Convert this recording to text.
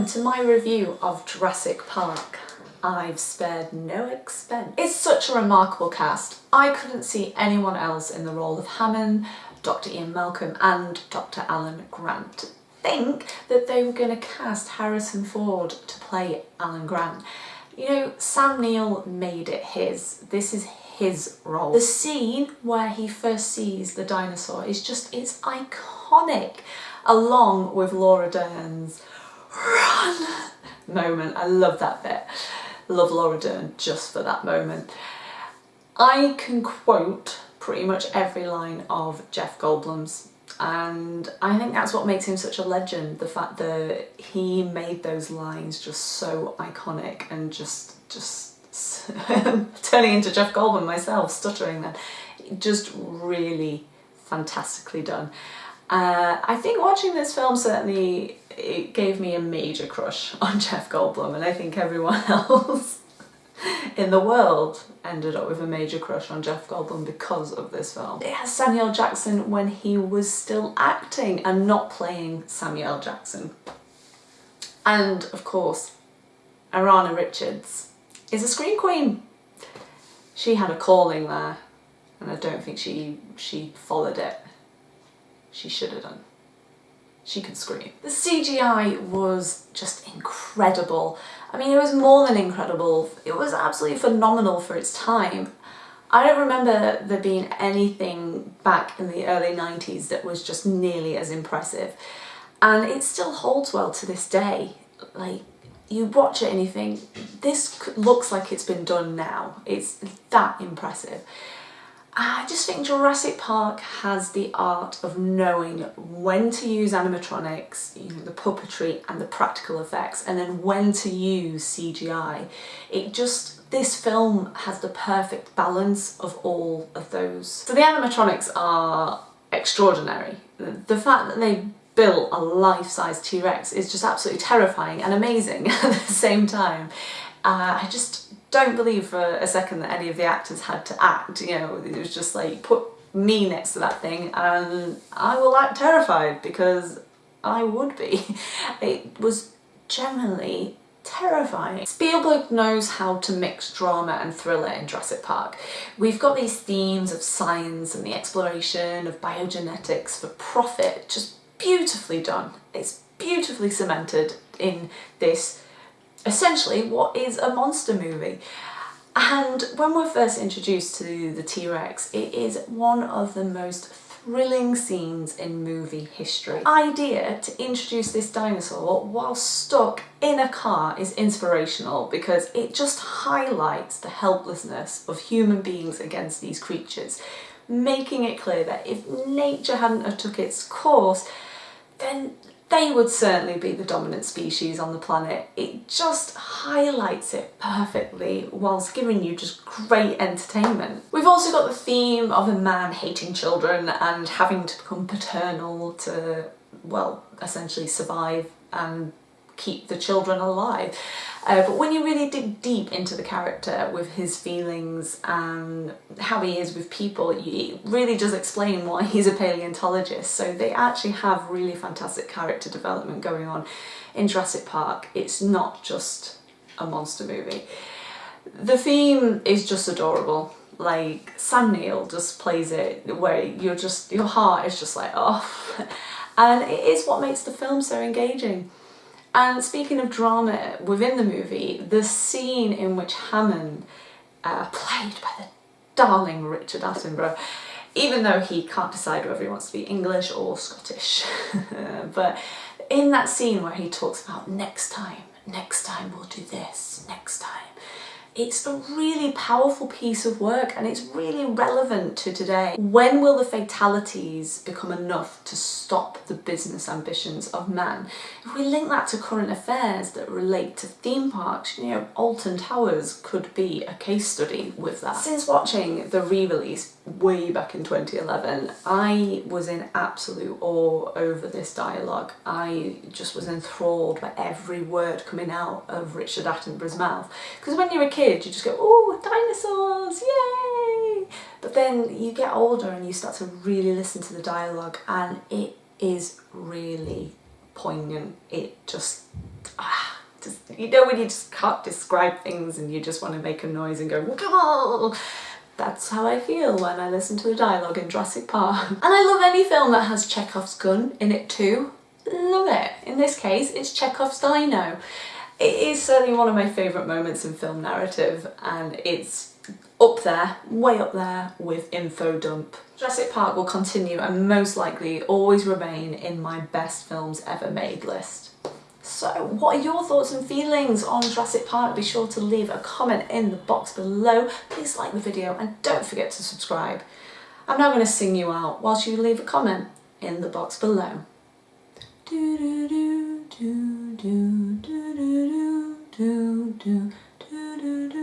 welcome to my review of Jurassic Park. I've spared no expense. It's such a remarkable cast. I couldn't see anyone else in the role of Hammond, Dr Ian Malcolm and Dr Alan Grant. Think that they were going to cast Harrison Ford to play Alan Grant. You know, Sam Neill made it his. This is his role. The scene where he first sees the dinosaur is just, it's iconic, along with Laura Dern's moment. I love that bit. love Laura Dern just for that moment. I can quote pretty much every line of Jeff Goldblum's and I think that's what makes him such a legend the fact that he made those lines just so iconic and just just turning into Jeff Goldblum myself stuttering them just really fantastically done uh, I think watching this film certainly it gave me a major crush on Jeff Goldblum and I think everyone else in the world ended up with a major crush on Jeff Goldblum because of this film. It has Samuel Jackson when he was still acting and not playing Samuel Jackson. And of course, Ariana Richards is a screen queen. She had a calling there and I don't think she, she followed it. She should have done she could scream. The CGI was just incredible. I mean, it was more than incredible. It was absolutely phenomenal for its time. I don't remember there being anything back in the early 90s that was just nearly as impressive. And it still holds well to this day. Like, you watch it and you think, this looks like it's been done now. It's that impressive. I just think Jurassic Park has the art of knowing when to use animatronics, you know, the puppetry and the practical effects, and then when to use CGI. It just, this film has the perfect balance of all of those. So the animatronics are extraordinary. The fact that they built a life-size T-Rex is just absolutely terrifying and amazing at the same time. Uh, I just don't believe for a second that any of the actors had to act, you know, it was just like, put me next to that thing and I will act terrified because I would be. It was generally terrifying. Spielberg knows how to mix drama and thriller in Jurassic Park. We've got these themes of science and the exploration of biogenetics for profit, just beautifully done. It's beautifully cemented in this essentially what is a monster movie. And when we're first introduced to the T-Rex, it is one of the most thrilling scenes in movie history. The idea to introduce this dinosaur while stuck in a car is inspirational because it just highlights the helplessness of human beings against these creatures, making it clear that if nature hadn't have took its course, then they would certainly be the dominant species on the planet. It just highlights it perfectly whilst giving you just great entertainment. We've also got the theme of a man hating children and having to become paternal to, well, essentially survive and keep the children alive. Uh, but when you really dig deep into the character with his feelings and how he is with people, it really does explain why he's a paleontologist. So they actually have really fantastic character development going on in Jurassic Park. It's not just a monster movie. The theme is just adorable. Like Sam Neill just plays it where you're just, your heart is just like, oh. And it is what makes the film so engaging. And speaking of drama within the movie, the scene in which Hammond, uh, played by the darling Richard Attenborough, even though he can't decide whether he wants to be English or Scottish, but in that scene where he talks about next time, next time we'll do this, next time, it's a really powerful piece of work and it's really relevant to today. When will the fatalities become enough to stop the business ambitions of man? If we link that to current affairs that relate to theme parks, you know, Alton Towers could be a case study with that. Since watching the re-release way back in 2011, I was in absolute awe over this dialogue. I just was enthralled by every word coming out of Richard Attenborough's mouth. Because when you're a kid, you just go, oh, dinosaurs, yay! But then you get older and you start to really listen to the dialogue and it is really poignant. It just, ah, just, you know when you just can't describe things and you just want to make a noise and go, Gah! That's how I feel when I listen to the dialogue in Jurassic Park. And I love any film that has Chekhov's gun in it too. Love it. In this case, it's Chekhov's dino. It is certainly one of my favourite moments in film narrative and it's up there, way up there with Info Dump. Jurassic Park will continue and most likely always remain in my best films ever made list. So what are your thoughts and feelings on Jurassic Park? Be sure to leave a comment in the box below. Please like the video and don't forget to subscribe. I'm now going to sing you out whilst you leave a comment in the box below do do do do do do do do do